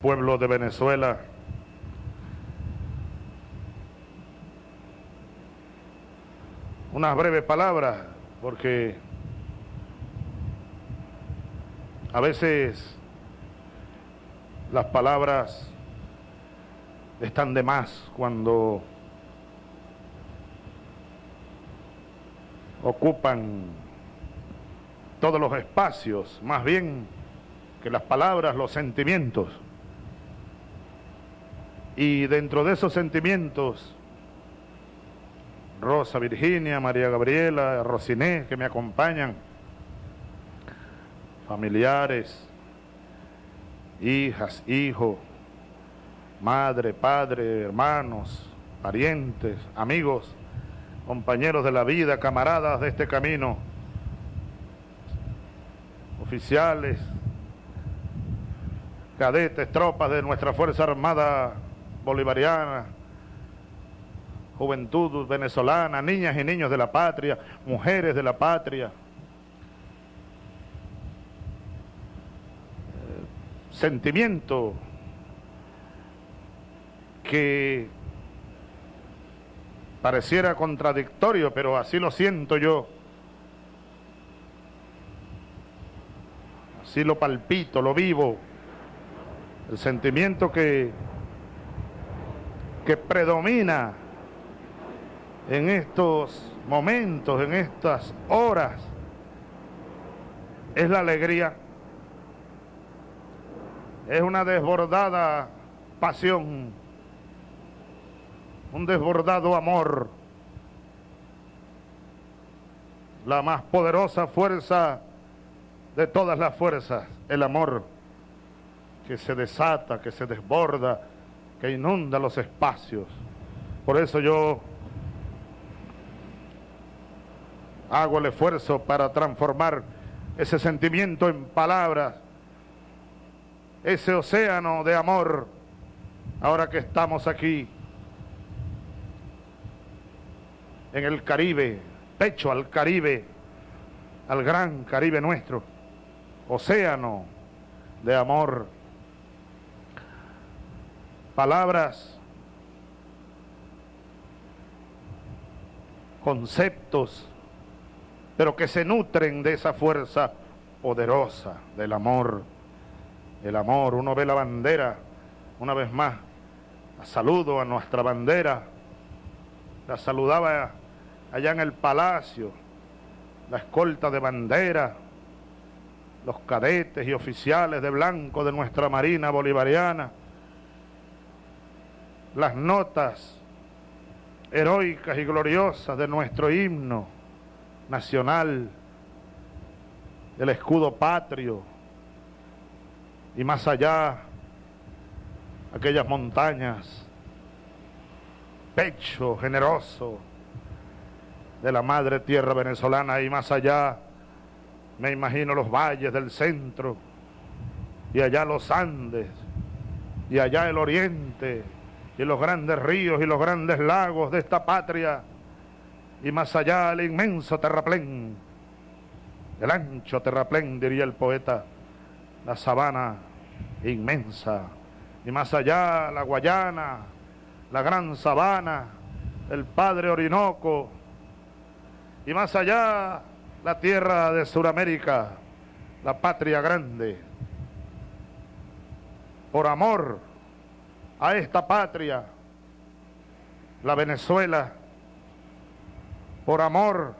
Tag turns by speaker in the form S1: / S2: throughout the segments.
S1: pueblo de Venezuela. Unas breves palabras, porque a veces las palabras están de más cuando ocupan todos los espacios, más bien que las palabras, los sentimientos. Y dentro de esos sentimientos, Rosa Virginia, María Gabriela, Rosiné, que me acompañan, familiares, hijas, hijos, madre, padre, hermanos, parientes, amigos, compañeros de la vida, camaradas de este camino, oficiales, cadetes, tropas de nuestra Fuerza Armada bolivariana, juventud venezolana, niñas y niños de la patria, mujeres de la patria, eh, sentimiento que pareciera contradictorio, pero así lo siento yo. Así lo palpito, lo vivo. El sentimiento que que predomina en estos momentos, en estas horas, es la alegría. Es una desbordada pasión, un desbordado amor, la más poderosa fuerza de todas las fuerzas, el amor que se desata, que se desborda, que inunda los espacios. Por eso yo hago el esfuerzo para transformar ese sentimiento en palabras, ese océano de amor, ahora que estamos aquí en el Caribe, pecho al Caribe, al gran Caribe nuestro, océano de amor palabras, conceptos, pero que se nutren de esa fuerza poderosa del amor. El amor, uno ve la bandera, una vez más, saludo a nuestra bandera, la saludaba allá en el palacio, la escolta de bandera, los cadetes y oficiales de blanco de nuestra Marina Bolivariana, las notas heroicas y gloriosas de nuestro himno nacional, el escudo patrio, y más allá, aquellas montañas, pecho generoso de la madre tierra venezolana, y más allá, me imagino los valles del centro, y allá los Andes, y allá el oriente, y los grandes ríos y los grandes lagos de esta patria, y más allá el inmenso terraplén, el ancho terraplén, diría el poeta, la sabana inmensa, y más allá la Guayana, la gran sabana, el Padre Orinoco, y más allá la tierra de Sudamérica, la patria grande. Por amor a esta patria, la Venezuela, por amor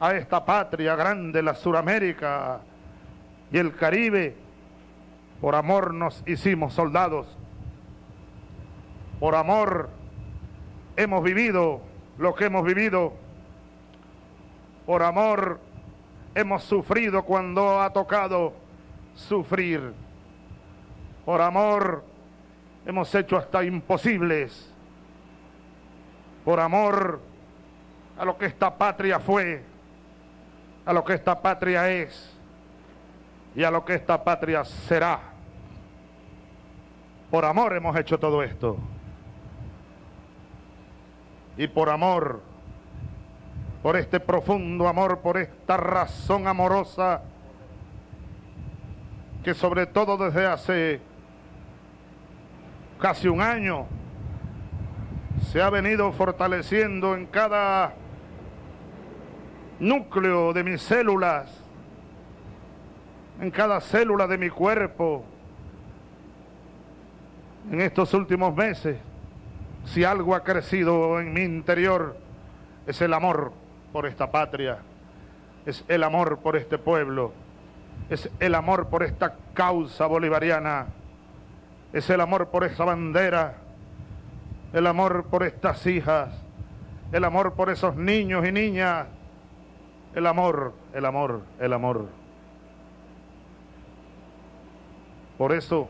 S1: a esta patria grande, la Suramérica y el Caribe, por amor nos hicimos soldados, por amor hemos vivido lo que hemos vivido, por amor hemos sufrido cuando ha tocado sufrir, por amor hemos hecho hasta imposibles por amor a lo que esta patria fue, a lo que esta patria es y a lo que esta patria será. Por amor hemos hecho todo esto. Y por amor, por este profundo amor, por esta razón amorosa que sobre todo desde hace casi un año, se ha venido fortaleciendo en cada núcleo de mis células, en cada célula de mi cuerpo, en estos últimos meses, si algo ha crecido en mi interior, es el amor por esta patria, es el amor por este pueblo, es el amor por esta causa bolivariana, es el amor por esa bandera, el amor por estas hijas, el amor por esos niños y niñas, el amor, el amor, el amor. Por eso,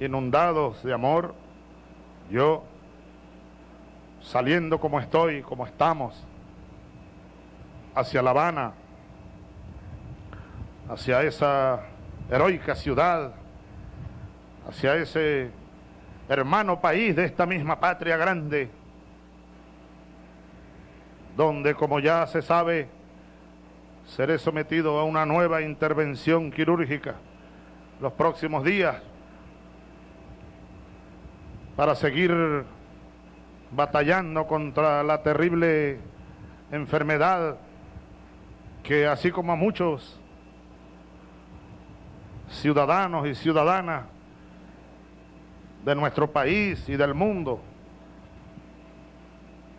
S1: inundados de amor, yo, saliendo como estoy, como estamos, hacia La Habana, hacia esa heroica ciudad, hacia ese hermano país de esta misma patria grande, donde, como ya se sabe, seré sometido a una nueva intervención quirúrgica los próximos días para seguir batallando contra la terrible enfermedad que así como a muchos ciudadanos y ciudadanas de nuestro país y del mundo,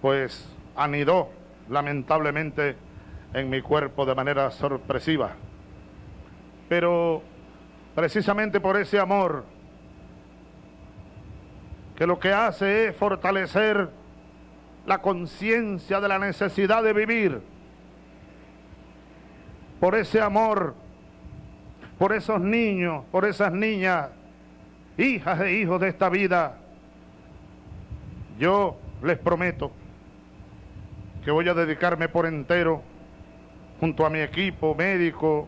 S1: pues anidó lamentablemente en mi cuerpo de manera sorpresiva. Pero precisamente por ese amor, que lo que hace es fortalecer la conciencia de la necesidad de vivir, por ese amor, por esos niños, por esas niñas hijas e hijos de esta vida, yo les prometo que voy a dedicarme por entero junto a mi equipo médico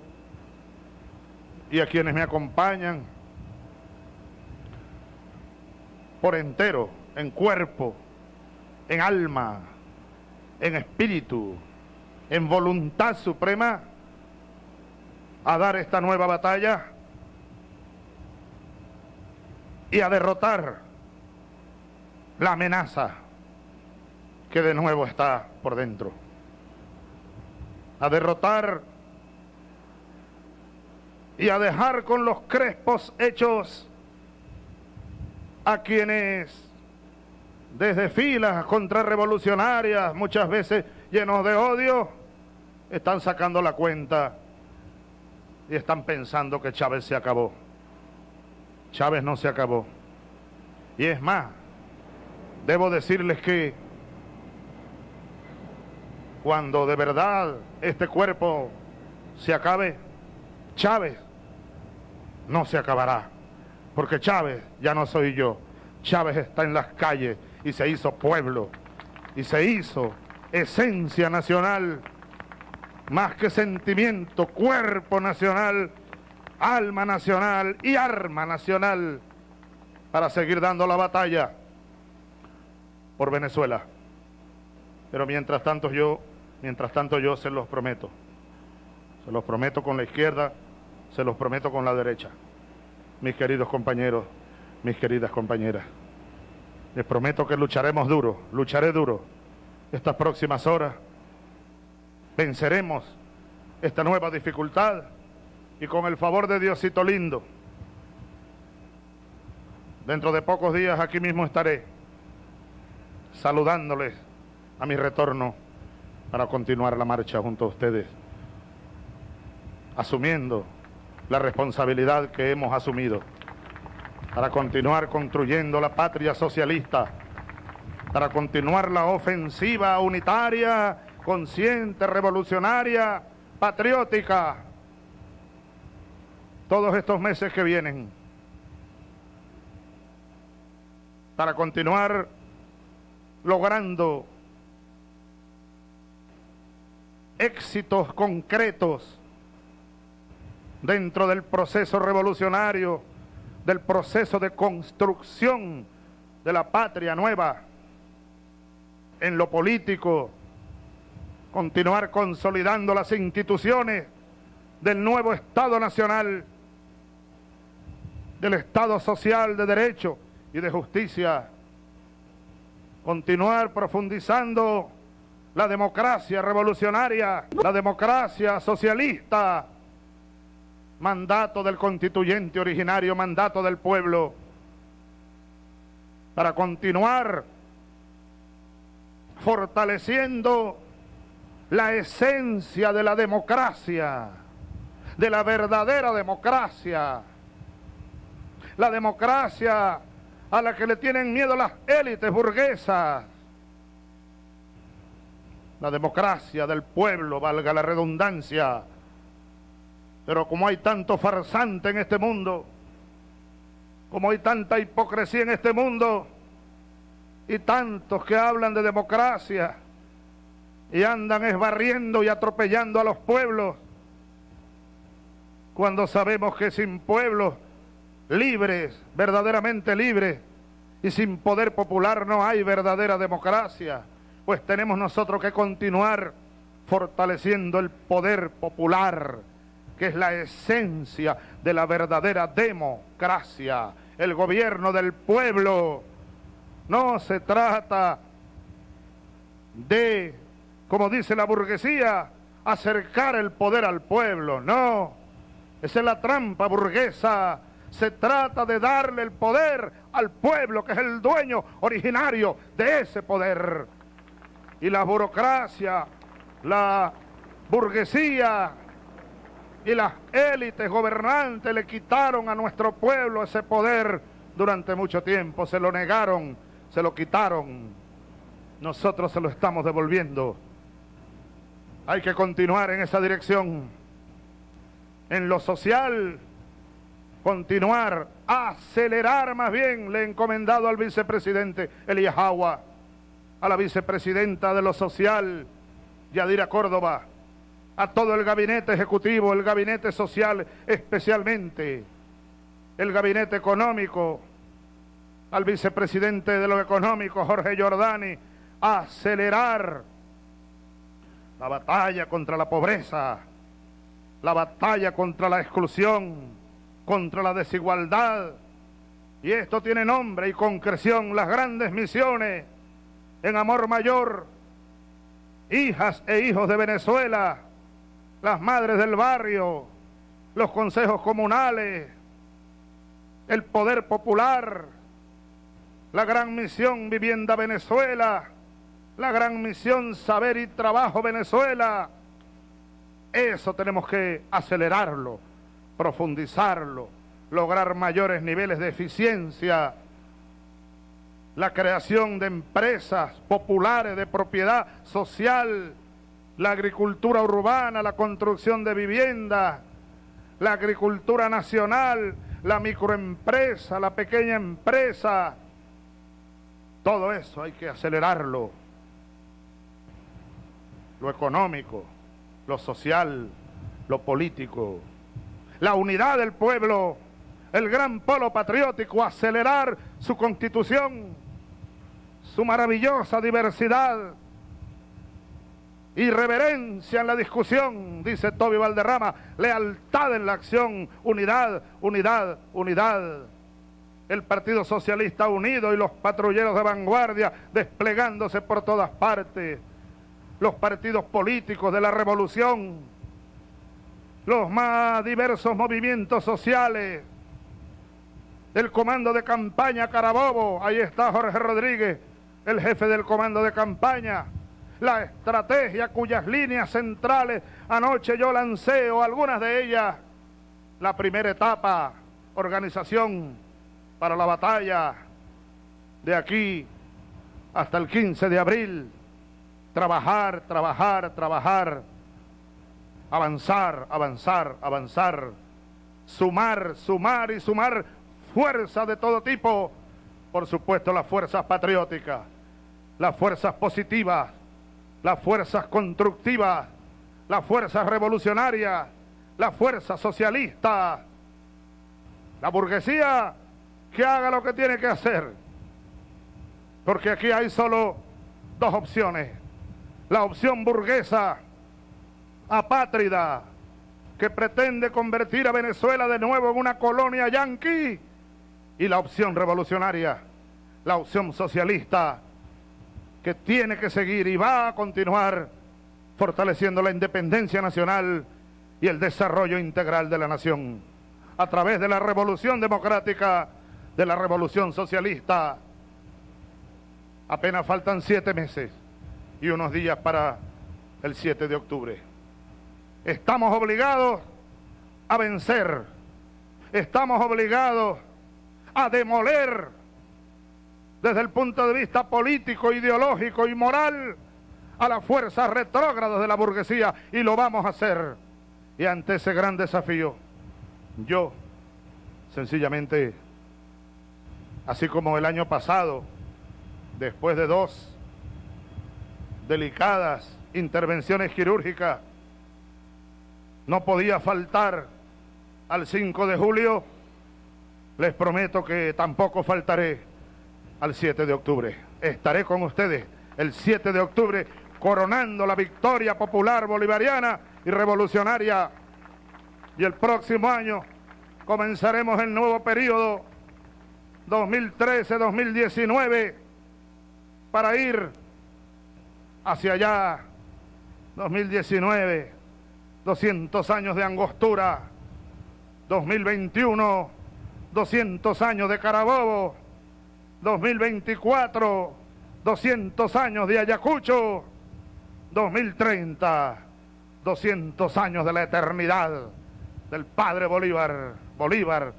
S1: y a quienes me acompañan por entero, en cuerpo, en alma, en espíritu, en voluntad suprema, a dar esta nueva batalla y a derrotar la amenaza que de nuevo está por dentro. A derrotar y a dejar con los crespos hechos a quienes desde filas contrarrevolucionarias, muchas veces llenos de odio, están sacando la cuenta y están pensando que Chávez se acabó. Chávez no se acabó. Y es más, debo decirles que cuando de verdad este cuerpo se acabe, Chávez no se acabará. Porque Chávez ya no soy yo. Chávez está en las calles y se hizo pueblo. Y se hizo esencia nacional, más que sentimiento, cuerpo nacional alma nacional y arma nacional para seguir dando la batalla por Venezuela. Pero mientras tanto yo, mientras tanto yo se los prometo. Se los prometo con la izquierda, se los prometo con la derecha. Mis queridos compañeros, mis queridas compañeras. Les prometo que lucharemos duro, lucharé duro estas próximas horas. Venceremos esta nueva dificultad y con el favor de Diosito lindo, dentro de pocos días aquí mismo estaré saludándoles a mi retorno para continuar la marcha junto a ustedes, asumiendo la responsabilidad que hemos asumido para continuar construyendo la patria socialista, para continuar la ofensiva unitaria, consciente, revolucionaria, patriótica, todos estos meses que vienen para continuar logrando éxitos concretos dentro del proceso revolucionario, del proceso de construcción de la patria nueva en lo político, continuar consolidando las instituciones del nuevo Estado Nacional del Estado social de derecho y de justicia. Continuar profundizando la democracia revolucionaria, la democracia socialista, mandato del constituyente originario, mandato del pueblo, para continuar fortaleciendo la esencia de la democracia, de la verdadera democracia, la democracia a la que le tienen miedo las élites burguesas, la democracia del pueblo, valga la redundancia. Pero como hay tanto farsante en este mundo, como hay tanta hipocresía en este mundo, y tantos que hablan de democracia y andan esbarriendo y atropellando a los pueblos, cuando sabemos que sin pueblos libres, verdaderamente libres, y sin poder popular no hay verdadera democracia pues tenemos nosotros que continuar fortaleciendo el poder popular, que es la esencia de la verdadera democracia, el gobierno del pueblo. No se trata de, como dice la burguesía, acercar el poder al pueblo, no. Esa es la trampa burguesa. Se trata de darle el poder al pueblo, que es el dueño originario de ese poder y la burocracia, la burguesía y las élites gobernantes le quitaron a nuestro pueblo ese poder durante mucho tiempo, se lo negaron, se lo quitaron. Nosotros se lo estamos devolviendo. Hay que continuar en esa dirección. En lo social, continuar, acelerar más bien, le he encomendado al vicepresidente Elías Agua a la vicepresidenta de lo social, Yadira Córdoba, a todo el gabinete ejecutivo, el gabinete social especialmente, el gabinete económico, al vicepresidente de lo económico, Jorge Giordani, acelerar la batalla contra la pobreza, la batalla contra la exclusión, contra la desigualdad. Y esto tiene nombre y concreción, las grandes misiones en amor mayor, hijas e hijos de Venezuela, las madres del barrio, los consejos comunales, el poder popular, la gran misión Vivienda Venezuela, la gran misión Saber y Trabajo Venezuela. Eso tenemos que acelerarlo, profundizarlo, lograr mayores niveles de eficiencia la creación de empresas populares de propiedad social, la agricultura urbana, la construcción de viviendas, la agricultura nacional, la microempresa, la pequeña empresa. Todo eso hay que acelerarlo. Lo económico, lo social, lo político. La unidad del pueblo, el gran polo patriótico, acelerar su constitución su maravillosa diversidad, irreverencia en la discusión, dice Toby Valderrama, lealtad en la acción, unidad, unidad, unidad. El Partido Socialista unido y los patrulleros de vanguardia desplegándose por todas partes. Los partidos políticos de la revolución, los más diversos movimientos sociales, el comando de campaña Carabobo, ahí está Jorge Rodríguez, el jefe del comando de campaña, la estrategia cuyas líneas centrales anoche yo lancé o algunas de ellas, la primera etapa, organización para la batalla de aquí hasta el 15 de abril, trabajar, trabajar, trabajar, avanzar, avanzar, avanzar, sumar, sumar y sumar fuerza de todo tipo, por supuesto las fuerzas patrióticas las fuerzas positivas, las fuerzas constructivas, las fuerzas revolucionarias, la fuerza socialista, la burguesía que haga lo que tiene que hacer. Porque aquí hay solo dos opciones. La opción burguesa, apátrida, que pretende convertir a Venezuela de nuevo en una colonia yanqui y la opción revolucionaria, la opción socialista, que tiene que seguir y va a continuar fortaleciendo la independencia nacional y el desarrollo integral de la nación a través de la revolución democrática, de la revolución socialista. Apenas faltan siete meses y unos días para el 7 de octubre. Estamos obligados a vencer, estamos obligados a demoler desde el punto de vista político, ideológico y moral a las fuerzas retrógradas de la burguesía y lo vamos a hacer. Y ante ese gran desafío, yo sencillamente, así como el año pasado, después de dos delicadas intervenciones quirúrgicas, no podía faltar al 5 de julio, les prometo que tampoco faltaré al 7 de octubre. Estaré con ustedes el 7 de octubre coronando la victoria popular bolivariana y revolucionaria. Y el próximo año comenzaremos el nuevo periodo 2013-2019 para ir hacia allá 2019 200 años de angostura. 2021 200 años de Carabobo. 2024 200 años de Ayacucho. 2030 200 años de la eternidad del Padre Bolívar Bolívar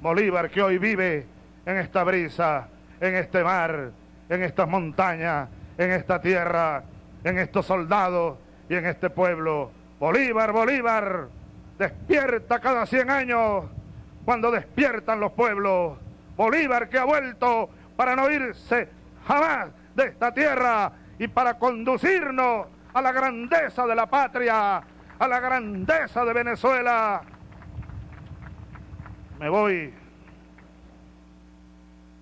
S1: Bolívar que hoy vive en esta brisa en este mar en estas montañas en esta tierra en estos soldados y en este pueblo. Bolívar, Bolívar, despierta cada 100 años cuando despiertan los pueblos. Bolívar que ha vuelto para no irse jamás de esta tierra y para conducirnos a la grandeza de la patria, a la grandeza de Venezuela. Me voy,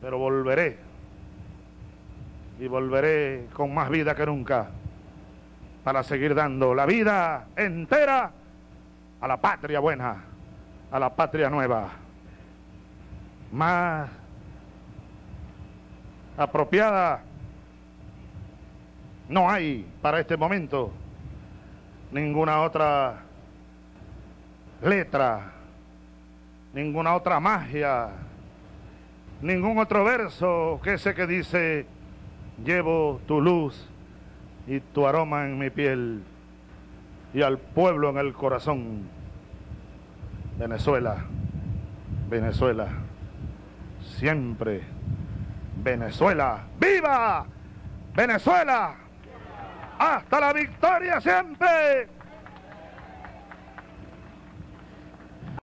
S1: pero volveré. Y volveré con más vida que nunca para seguir dando la vida entera a la patria buena, a la patria nueva, más apropiada. No hay para este momento ninguna otra letra, ninguna otra magia, ningún otro verso que ese que dice, llevo tu luz y tu aroma en mi piel y al pueblo en el corazón. Venezuela, Venezuela, siempre Venezuela, viva Venezuela, hasta la victoria siempre.